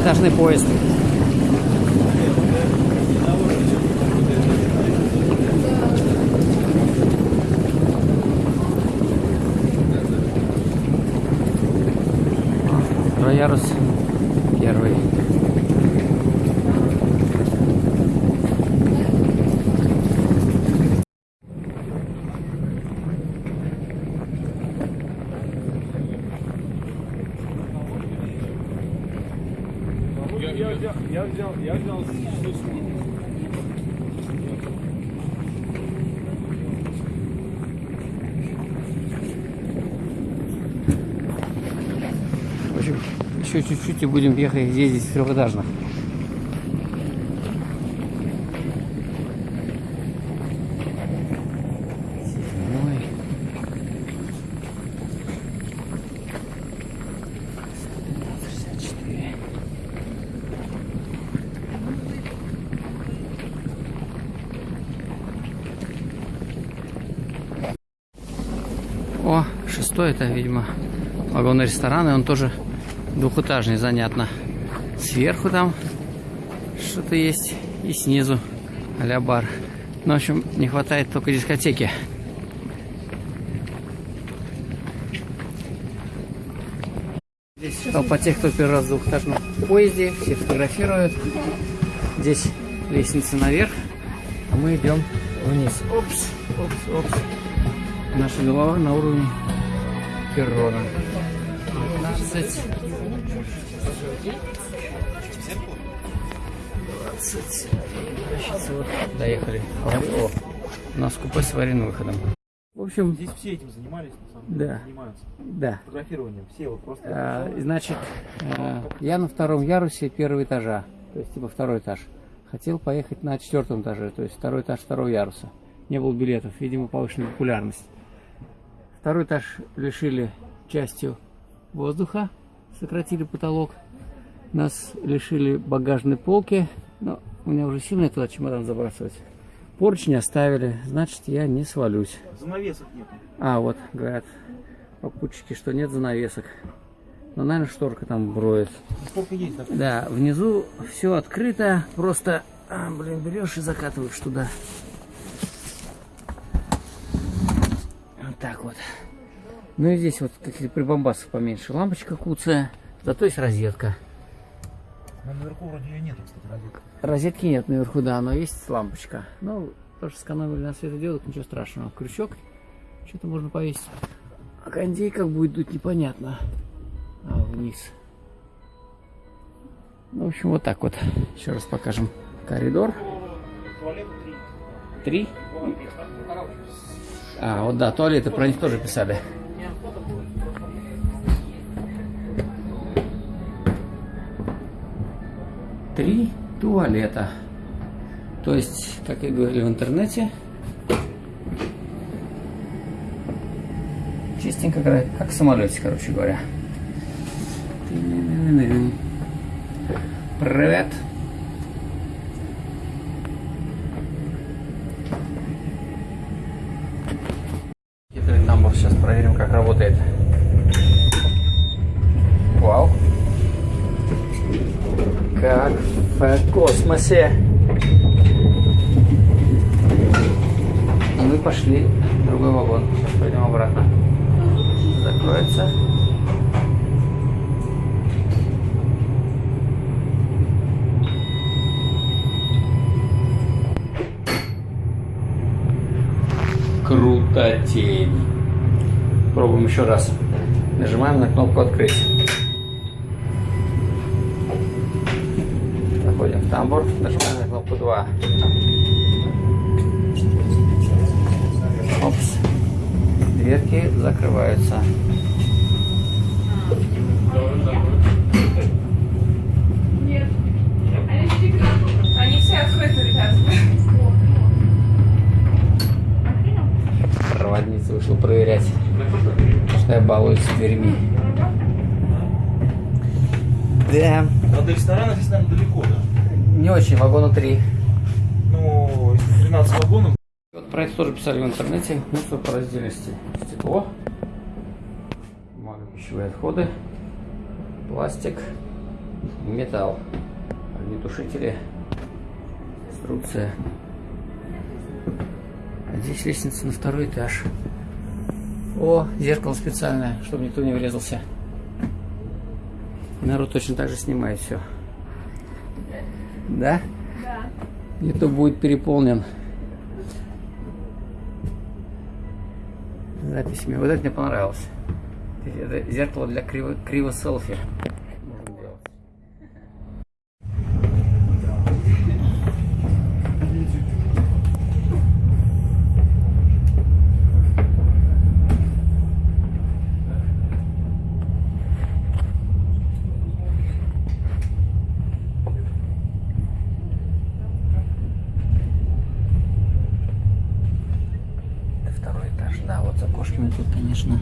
двухэтажный поезд. Троярус первый. Я, я, взял, я взял, я взял В общем, еще чуть-чуть и будем ехать ездить в трехэтажных. О, шестой это, видимо, вагонный ресторан, и он тоже двухэтажный, занятно. Сверху там что-то есть, и снизу а бар. Ну, в общем, не хватает только дискотеки. Здесь толпа тех, кто первый раз в двухэтажном поезде, все фотографируют. Здесь лестница наверх, а мы идем вниз. Опс, опс, опс. Наша голова на уровне перрона. 15. 20. Значит, вот, доехали. О, у нас купе с аварийным выходом. В общем, Здесь все этим занимались, на самом Да. деле, занимаются. да. Фотографированием. Все вот просто. А, значит, а, я на втором ярусе первого этажа, то есть типа второй этаж. Хотел поехать на четвертом этаже, то есть второй этаж второго яруса. Не было билетов, видимо, повышенная популярность. Второй этаж лишили частью воздуха, сократили потолок. Нас лишили багажной полки, но у меня уже сильно туда чемодан забрасывать. Поручни оставили, значит, я не свалюсь. Занавесок нет. А, вот, говорят попутчики, что нет занавесок. Но, наверное, шторка там броет. Сколько есть, да? Да, внизу все открыто, просто, а, блин, берешь и закатываешь туда. Так вот. Ну и здесь вот прибамбасы поменьше. Лампочка куцая, зато есть розетка. Но наверху вроде ее нету, кстати, розетка. Розетки нет наверху, да, но есть лампочка. Ну, тоже сэкономили на светодиодах, ничего страшного. Крючок, что-то можно повесить. А кондей как будет дуть, непонятно. А, вниз. Ну, в общем, вот так вот. Еще раз покажем коридор. Туалет три. А, вот да, туалеты, про них тоже писали. Три туалета. То есть, как я говорил в интернете, чистенько, как в самолете, короче говоря. Привет. Хитрый тамбур. Сейчас проверим, как работает. Вау. Как в космосе. И мы пошли в другой вагон. Сейчас пойдем обратно. Закроется. Крутотень. Пробуем еще раз. Нажимаем на кнопку открыть. Заходим в тамбур, нажимаем на кнопку 2. Опс. Дверки закрываются. Нет. Они всегда. Они все открыты, ребят. Проводница вышла проверять, что я балуюсь с дверьми. Да, А до ресторана здесь, наверное, далеко, да? не очень, вагона 3. Ну, если 13 вагонов, Вот про это тоже писали в интернете. Мусор по раздельности. Стекло, пищевые отходы, пластик, металл. Огнетушители. Инструкция. А здесь лестница на второй этаж. О, зеркало специальное, чтобы никто не врезался. Народ точно так же снимает все. Да? Да. YouTube будет переполнен записями. Вот это мне понравилось. Это зеркало для криво, криво селфи. Можно делать. Это второй этаж. Да, вот с окошками тут, конечно,